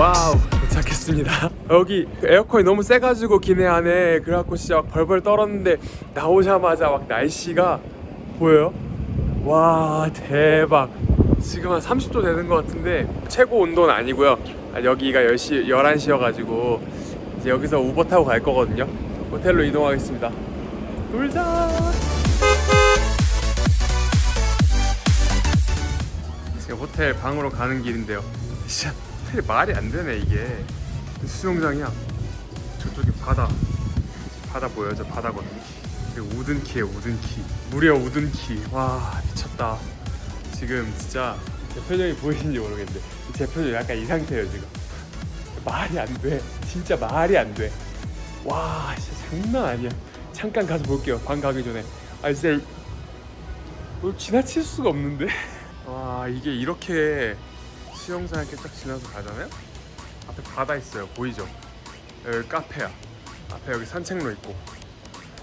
Wow 도착했습니다. 여기 에어컨이 너무 세가지고 기내 안에 그래갖고 진짜 막 벌벌 떨었는데 나오자마자 막 날씨가 보여요? 와 대박. 지금 한 30도 되는 것 같은데 최고 온도는 아니고요. 아, 여기가 10시, 11시여가지고 이제 여기서 우버 타고 갈 거거든요. 호텔로 이동하겠습니다. 놀자! 지금 호텔 방으로 가는 길인데요. 진짜 호텔이 말이 안 되네 이게. 수영장이야. 저쪽에 바다. 바다 보여요? 저 바다거든요 그리고 우든키에 우든키. 무려 우든키. 와 미쳤다. 지금 진짜 제 표정이 보이는지 모르겠는데 제 표정이 약간 이 상태예요 지금 말이 안 돼. 진짜 말이 안 돼 와 진짜 장난 아니야. 잠깐 가서 볼게요 방 가기 전에. 아 진짜 이걸 지나칠 수가 없는데? 와 이게 이렇게 수영장 이렇게 딱 지나서 가잖아요 앞에 바다 있어요 보이죠? 여기 카페야. 앞에 여기 산책로 있고.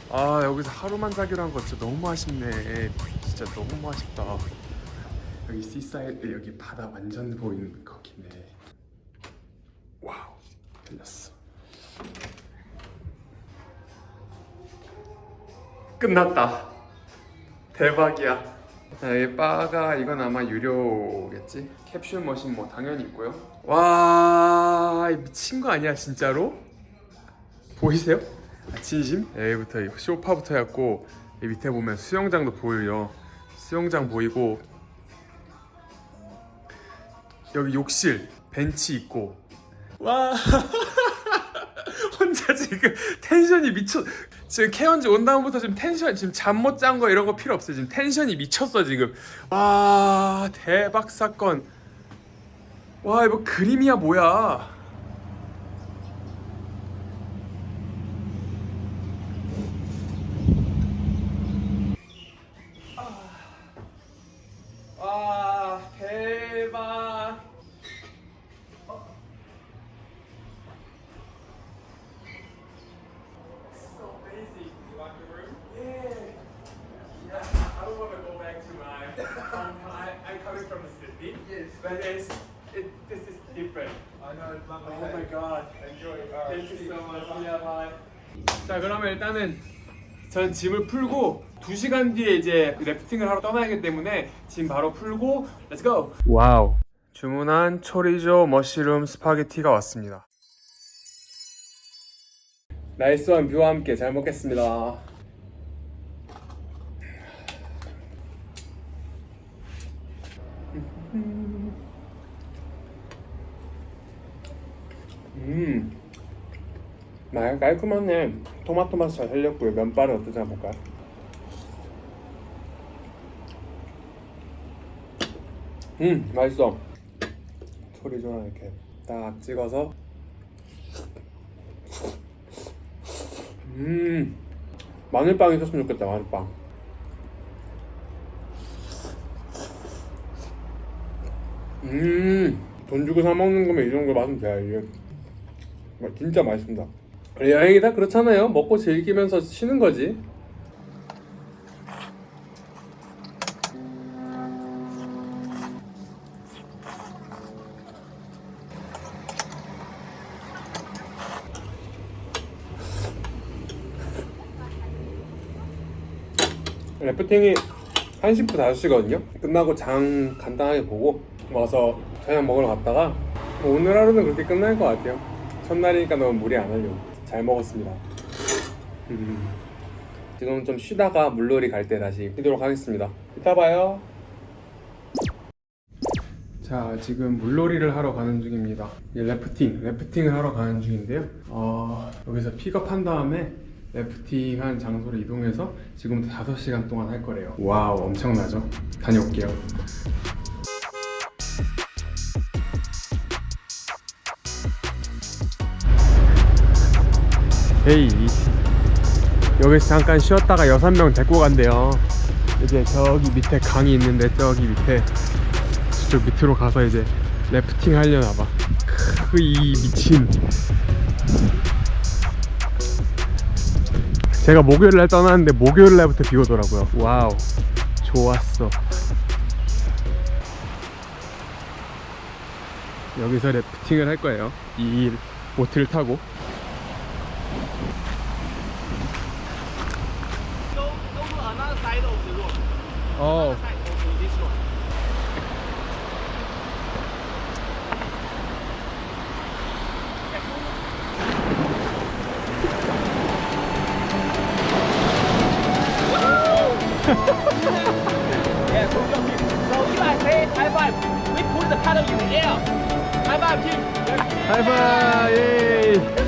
아 여기서 하루만 자기로 한 거 진짜 너무 아쉽네. 진짜 너무 아쉽다. 여기 seaside 여기 바다 완전 보이는 거기네 들렸어 끝났다 대박이야 자, 이 바가 이건 아마 유료겠지? 캡슐 머신 뭐 당연히 있고요 와 미친 거 아니야 진짜로? 보이세요? 아, 진심? 여기부터 이 쇼파부터 해갖고 이 밑에 보면 수영장도 보여요 수영장 보이고 여기 욕실 벤치 있고 와. 혼자 지금 텐션이 미쳐. 지금 케언즈 온 다음부터 지금 텐션 지금 잠 못 잔 거 이런 거 필요 없어요. 지금 텐션이 미쳤어 지금. 와 대박 사건. 와 이거 그림이야 뭐야 와 대박 so amazing. You want the room? Yeah. Yeah. I don't want to go back to hometown. I, I'm coming from Sydney. Yes. But it's, it, this is different. I know it's lovely. Oh my god. Enjoy. Thank you so much. Yeah, bye. 자, 그러면 일단은 전 짐을 풀고 2시간 뒤에 이제 래프팅을 하러 떠나기 때문에 짐 바로 풀고 렛츠 고! 와우. 주문한 초리조 머쉬룸 스파게티가 왔습니다. 나이스한 뷰와 함께 잘 먹겠습니다. 음, 말 깔끔하네. 토마토 맛잘 살렸고요. 면발은 어떠지 한번 볼까요? 음, 맛있어. 초리조랑 이렇게 딱 찍어서 음 마늘빵 있었으면 좋겠다 마늘빵 음돈 주고 사 먹는 거면 이 정도 맛은 돼야 이게 마- 진짜 맛있습니다. 여행이 다 그렇잖아요. 먹고 즐기면서 쉬는 거지. 래프팅이 1시부터 5시거든요. 끝나고 장 간단하게 보고 와서 저녁 먹으러 갔다가 뭐 오늘 하루는 그렇게 끝날 것 같아요 첫날이니까 너무 무리 안 하려고 잘 먹었습니다. 음. 지금 좀 쉬다가 물놀이 갈 때 다시 뛰도록 하겠습니다. 이따 봐요. 자 지금 물놀이를 하러 가는 중입니다. 래프팅, 래프팅을 하러 가는 중인데요. 어, 여기서 픽업한 다음에 래프팅한 장소로 이동해서 지금부터 5시간 동안 할 거래요. Wow 엄청나죠? 다녀올게요 Hey 여기서 잠깐 쉬었다가 6명 데리고 간대요. 이제 저기 밑에 강이 있는데 저기 밑에 저쪽 밑으로 가서 이제 래프팅 하려나 봐. 크, 이 미친. 제가 목요일 날 떠났는데 목요일 날부터 비 오더라고요. Wow. 좋았어. 여기서 래프팅을 할 거예요. 이 보트를 타고 어 road. yeah, team. So if I say high five, we put the paddle in the air. High five, team. 하이파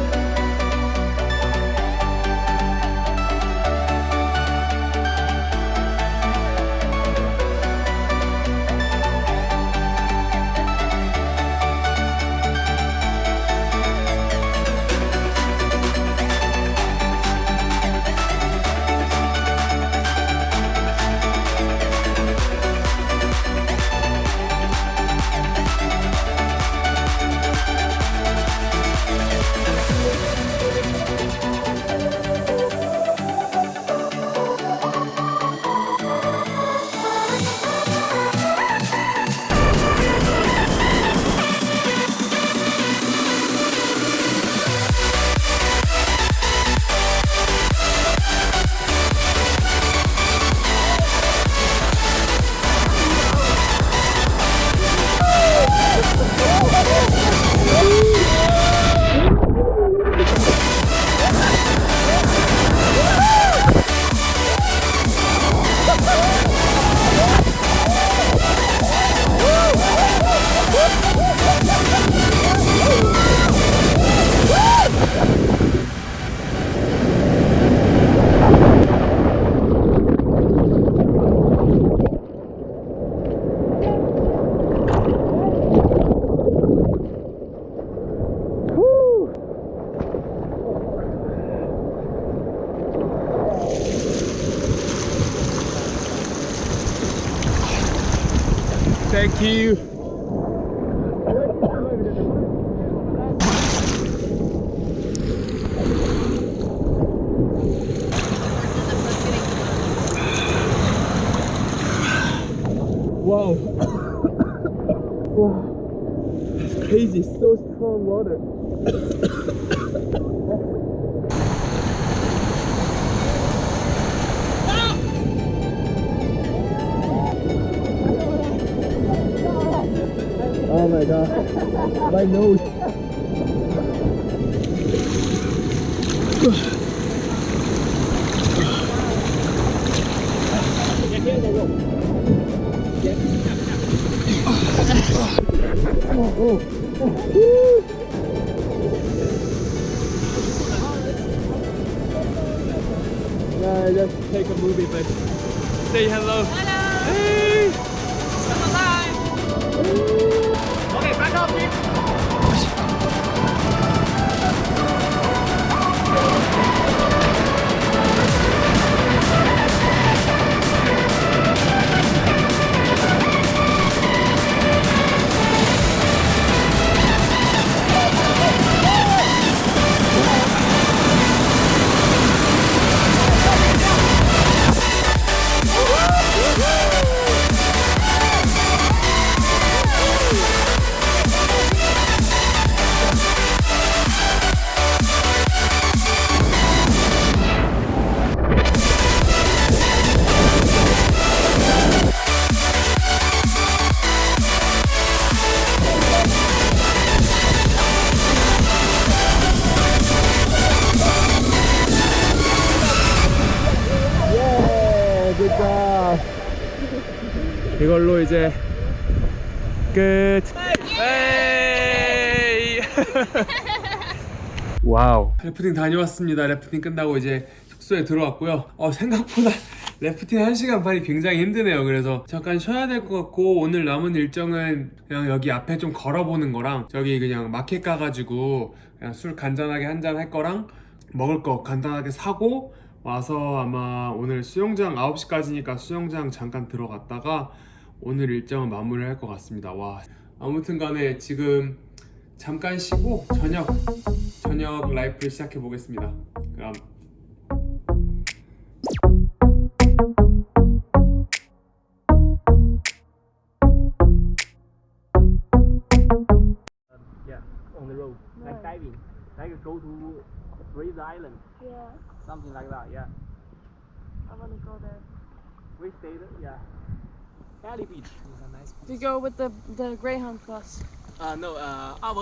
Thank you. Wow. wow. It's crazy. So strong water. My god. My nose. Yeah, I just take a movie, but say hello. Hello. 이걸로 이제 끝. 에이. Wow. 래프팅 다녀왔습니다. 래프팅 끝나고 이제 숙소에 들어왔고요. 어, 생각보다 래프팅 1시간 반이 굉장히 힘드네요. 그래서 잠깐 쉬어야 될 것 같고 오늘 남은 일정은 그냥 여기 앞에 좀 걸어보는 거랑 저기 그냥 마켓 가가지고 그냥 술 간단하게 한 잔 할 거랑 먹을 거 간단하게 사고 와서 아마 오늘 수영장 9시까지니까 수영장 잠깐 들어갔다가 오늘 일정은 마무리 할 것 같습니다. 와 아무튼 간에 지금 잠깐 쉬고 저녁 저녁 라이프를 시작해 보겠습니다. 그럼 Yeah, on the road, like diving, like go to Fraser Island, Yeah, something like that. Yeah, I want to go there. we stayed. Yeah, Valley Beach is a nice. We go with the the Greyhound bus. Uh, no, uh, our